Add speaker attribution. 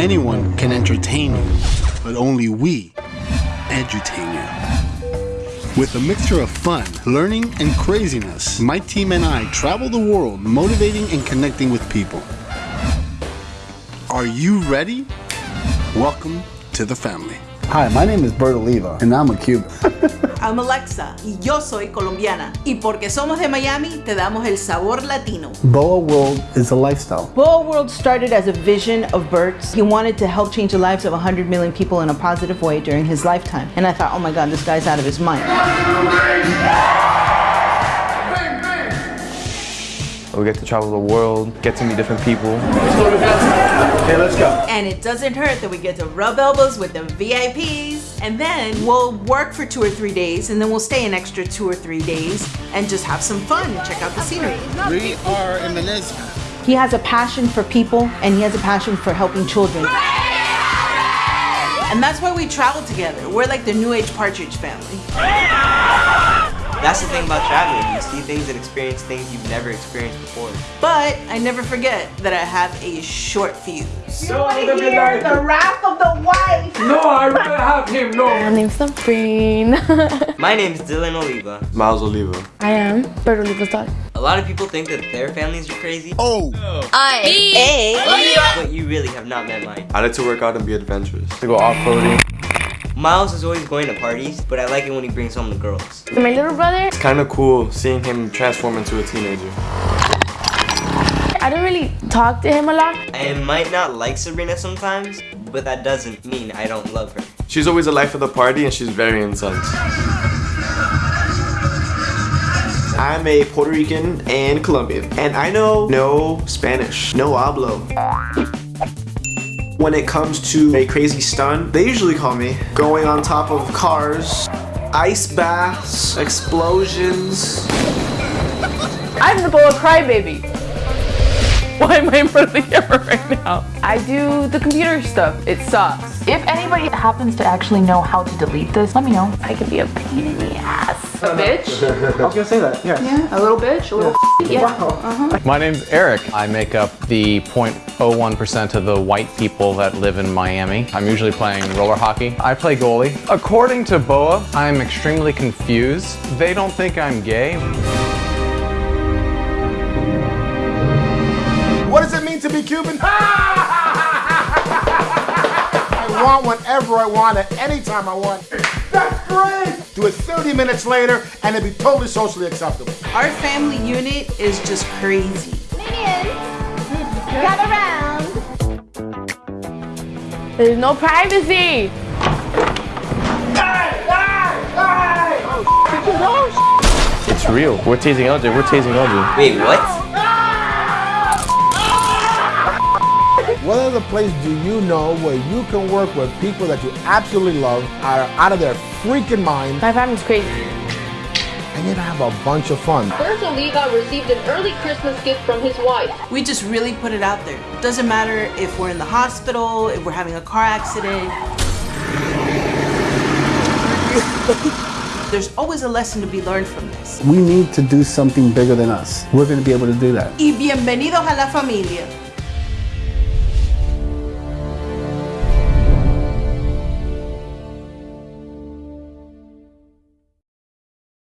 Speaker 1: Anyone can entertain you, but only we edutain you. With a mixture of fun, learning, and craziness, my team and I travel the world motivating and connecting with people. Are you ready? Welcome to the family. Hi, my name is Bert Oliva, and I'm a Cuban.
Speaker 2: I'm Alexa y yo soy colombiana. Y porque somos de Miami, te damos el sabor latino.
Speaker 1: Boa World is a lifestyle.
Speaker 2: Boa World started as a vision of Bert's. He wanted to help change the lives of 100 million people in a positive way during his lifetime. And I thought, oh my God, this guy's out of his mind.
Speaker 3: We get to travel the world, get to meet different people.
Speaker 1: Okay, let's go.
Speaker 2: And it doesn't hurt that we get to rub elbows with the VIPs. And then we'll work for two or three days, and then we'll stay an extra two or three days and just have some fun and check out the scenery.
Speaker 1: We are in Venezia.
Speaker 2: He has a passion for people, and he has a passion for helping children. And that's why we travel together. We're like the New Age Partridge family.
Speaker 4: That's the thing about traveling. You see things and experience things you've never experienced before.
Speaker 2: But I never forget that I have a short fuse.
Speaker 5: No, the midnight.
Speaker 2: the wrath of the wife.
Speaker 5: No, I rather have him. No.
Speaker 6: My name's Sabrine.
Speaker 4: My name's Dylan Oliva.
Speaker 3: Miles Oliva.
Speaker 6: I am Bert Oliva's daughter.
Speaker 4: A lot of people think that their families are crazy,
Speaker 1: Oh, I. A.
Speaker 4: but you really have not met mine.
Speaker 3: I like to work out and be adventurous. To go off-roading.
Speaker 4: Miles is always going to parties, but I like it when he brings home the girls.
Speaker 6: My little brother,
Speaker 3: It's kind of cool seeing him transform into a teenager.
Speaker 6: I don't really talk to him a lot.
Speaker 4: I might not like Sabrina sometimes, but that doesn't mean I don't love her.
Speaker 3: She's always the life of the party and she's very intense.
Speaker 7: I'm a Puerto Rican and Colombian, and I know no Spanish, no hablo. When it comes to a crazy stunt, they usually call me going on top of cars, ice baths, explosions.
Speaker 8: I'm the boa crybaby. Why am I in front of the camera right now? I do the computer stuff. It sucks.
Speaker 9: If anybody happens to actually know how to delete this, let me know. I can be a pain in the ass.
Speaker 8: A bitch?
Speaker 7: I was gonna say that, yeah.
Speaker 8: Yeah, a little bitch, a little yeah. Uh-huh.
Speaker 10: My name's Eric. I make up the 0.01% of the white people that live in Miami. I'm usually playing roller hockey. I play goalie. According to BOA, I'm extremely confused. They don't think I'm gay.
Speaker 5: Cuban? I want whenever I want at any time I want. That's great! Do it 30 minutes later and it'd be totally socially acceptable.
Speaker 2: Our family unit is just crazy.
Speaker 6: Minions, Gather around. There's no privacy.
Speaker 3: It's real. We're teasing LJ. We're teasing LJ.
Speaker 4: Wait, what?
Speaker 5: What other place do you know where you can work with people that you absolutely love, are out of their freaking mind,
Speaker 6: My family's crazy.
Speaker 5: and yet have a bunch of fun?
Speaker 9: Bert Oliva received an early Christmas gift from his wife.
Speaker 2: We just really put it out there. Doesn't matter if we're in the hospital, if we're having a car accident. There's always a lesson to be learned from this.
Speaker 1: we need to do something bigger than us. We're going to be able to do that.
Speaker 2: Y bienvenidos a la familia.